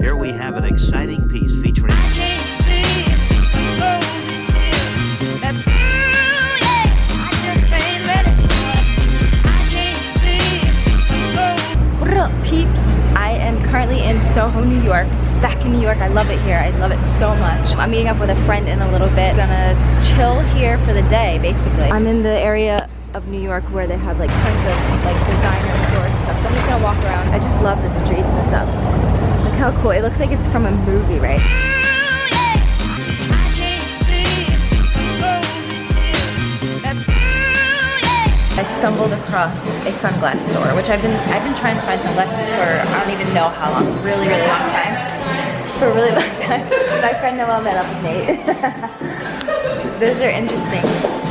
Here we have an exciting piece featuring. What up, peeps? I am currently in Soho, New York. Back in New York, I love it here. I love it so much. I'm meeting up with a friend in a little bit. Gonna chill here for the day, basically. I'm in the area of New York where they have like tons of like designer stores and stuff. So I'm just gonna walk around. I just love the streets and stuff. How cool. It looks like it's from a movie, right? I stumbled across a sunglass store, which I've been I've been trying to find sunglasses for I don't even know how long, really, really long time. For a really long time. My friend Noel met up with Nate. Those are interesting.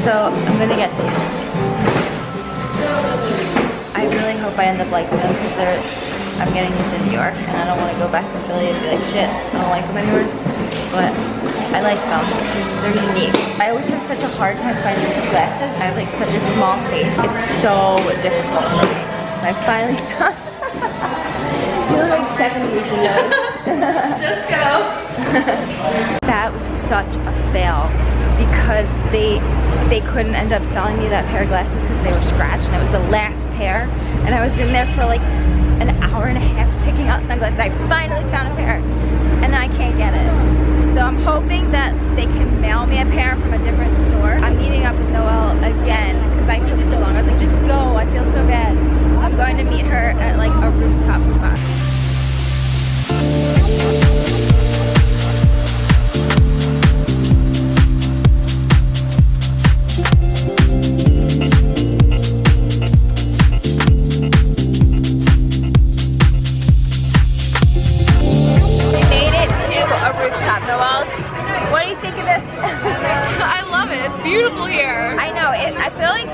So I'm gonna get these. I really hope I end up liking them because they're I'm getting these in New York and I don't want to go back to Philly and be like shit, I don't like them anymore. But I like them. They're unique. I always have such a hard time finding these glasses. I have like such a small face. It's so difficult for me. I finally got You look like 70s in those. Just go. that was such a fail because they they couldn't end up selling me that pair of glasses because they were scratched and it was the last pair and I was in there for like an hour and a half picking out sunglasses. I finally found a pair and I can't get it. So I'm hoping that they can mail me a pair from a different store.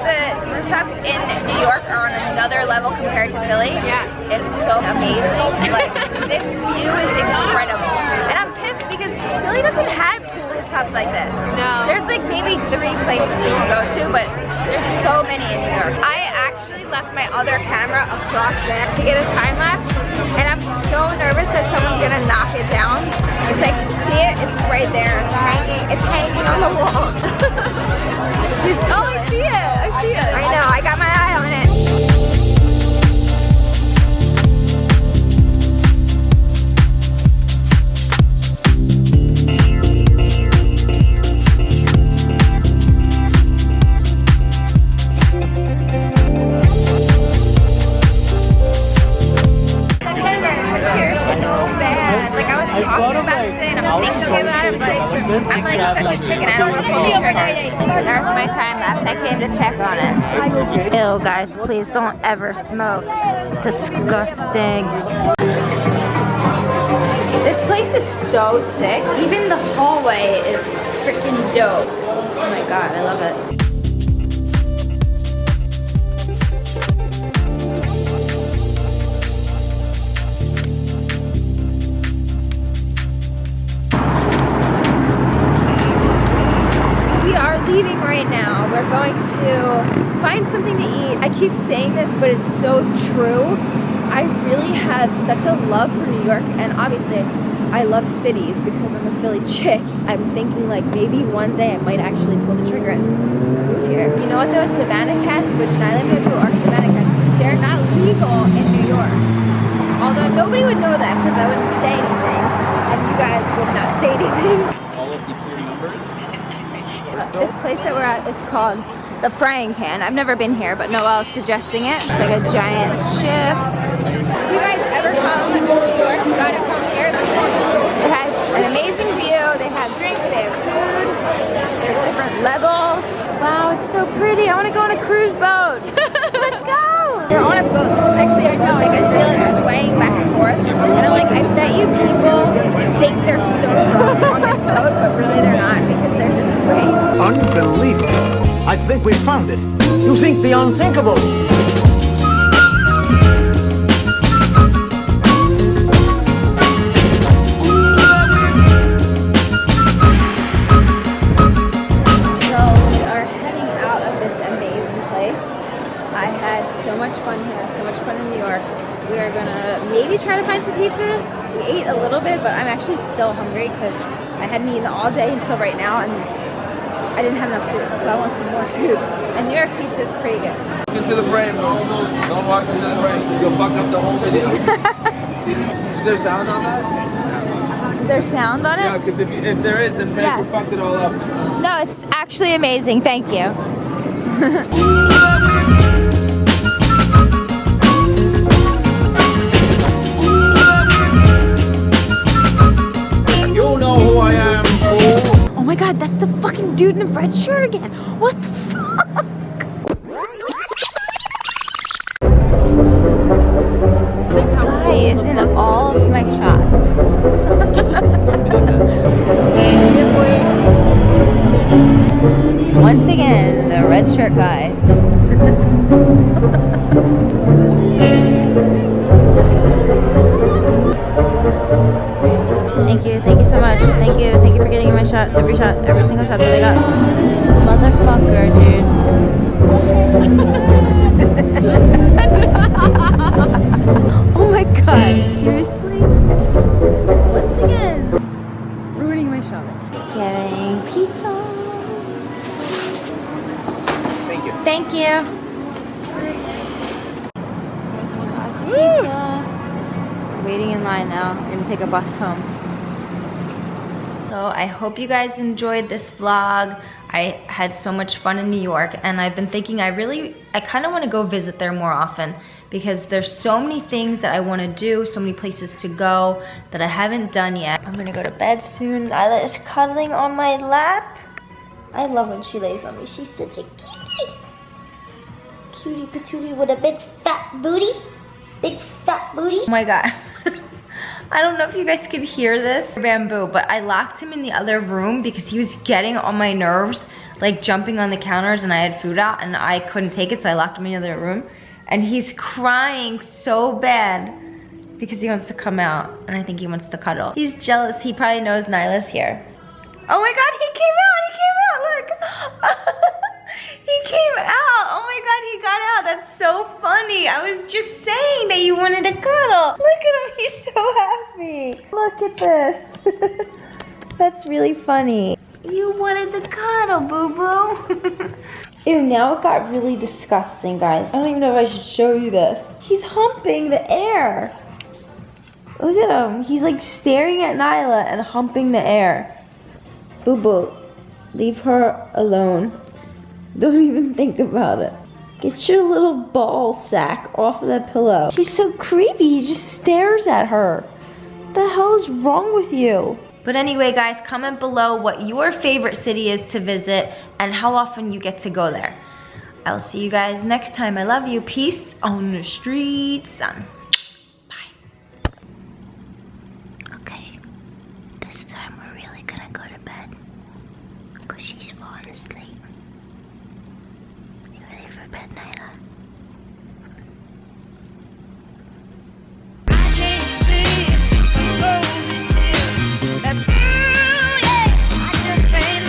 the rooftops in New York are on another level compared to Philly. Yeah. It's so amazing. like, this view is incredible. And I'm pissed because Philly doesn't have cool rooftops like this. No. There's like maybe three places we can go to, but there's so many in New York. I other camera across there to get a time lapse and I'm so nervous that someone's gonna knock it down. It's like, see it? It's right there. It's hanging, it's hanging on the wall. oh, I see it. I see it. I know. I got my came to check on it. Ew, guys, please don't ever smoke. Disgusting. This place is so sick. Even the hallway is freaking dope. Oh my god, I love it. Find something to eat. I keep saying this, but it's so true. I really have such a love for New York, and obviously, I love cities because I'm a Philly chick. I'm thinking like maybe one day I might actually pull the trigger and move here. You know what those Savannah cats, which Nyla and Bamboo are Savannah cats, they're not legal in New York. Although nobody would know that because I wouldn't say anything, and you guys would not say anything. All of the crew members. This place that we're at, it's called the frying pan. I've never been here, but Noelle's suggesting it. It's like a giant ship. If you guys ever come to New York, you gotta come here. It has an amazing view. They have drinks, they have food. There's different levels. Wow, it's so pretty. I wanna go on a cruise boat. Let's go. We're on a boat. This is actually a boat. Like I feel it swaying back and forth. And I'm like, I bet you people think they're so strong on this boat, think we found it. You think the unthinkable. So we are heading out of this amazing place. I had so much fun here, so much fun in New York. We are gonna maybe try to find some pizza We ate a little bit, but I'm actually still hungry because I hadn't eaten all day until right now and I didn't have enough food, so I want some more food. And New York pizza is pretty good. into the frame. Don't walk into the frame. You'll fuck up the whole video. is there sound on that? Is there sound on it? Yeah, because if, if there is, then Paper Yes. fucked it all up. No, it's actually amazing. Thank. You god, that's the fucking dude in the red shirt again. What the fuck? This guy is in all of my shots. Once again, the red shirt guy. Thank you, thank you so much. Thank you, getting in my shot, every shot, every single shot that I got. Motherfucker, dude. oh my god, seriously? Once again, ruining my shot. Getting pizza. Thank you. Thank you. Pizza. Waiting in line now. Gonna take a bus home. I hope you guys enjoyed this vlog. I had so much fun in New York and I've been thinking I really, I kind of want to go visit there more often because there's so many things that I want to do, so many places to go that I haven't done yet. I'm gonna go to bed soon. Isla is cuddling on my lap. I love when she lays on me. She's such a cutie. Cutie patootie with a big fat booty. Big fat booty. Oh my god. I don't know if you guys could hear this bamboo, but I locked him in the other room because he was getting on my nerves, like jumping on the counters and I had food out and I couldn't take it, so I locked him in the other room. And he's crying so bad because he wants to come out and I think he wants to cuddle. He's jealous. He probably knows Nyla's here. Oh my god, he came out, he came out, look. That's so funny. I was just saying that you wanted to cuddle. Look at him, he's so happy. Look at this. That's really funny. You wanted to cuddle, boo-boo. Ew, now it got really disgusting, guys. I don't even know if I should show you this. He's humping the air. Look at him. He's like staring at Nyla and humping the air. Boo boo, leave her alone. Don't even think about it. Get your little ball sack off of that pillow. He's so creepy. He just stares at her. The hell is wrong with you? But anyway, guys, comment below what your favorite city is to visit and how often you get to go there. I'll see you guys next time. I love you. Peace on the streets. Um, bye. Okay, this time we're really gonna go to bed. Because she's falling asleep. You ready for bed, Nyla?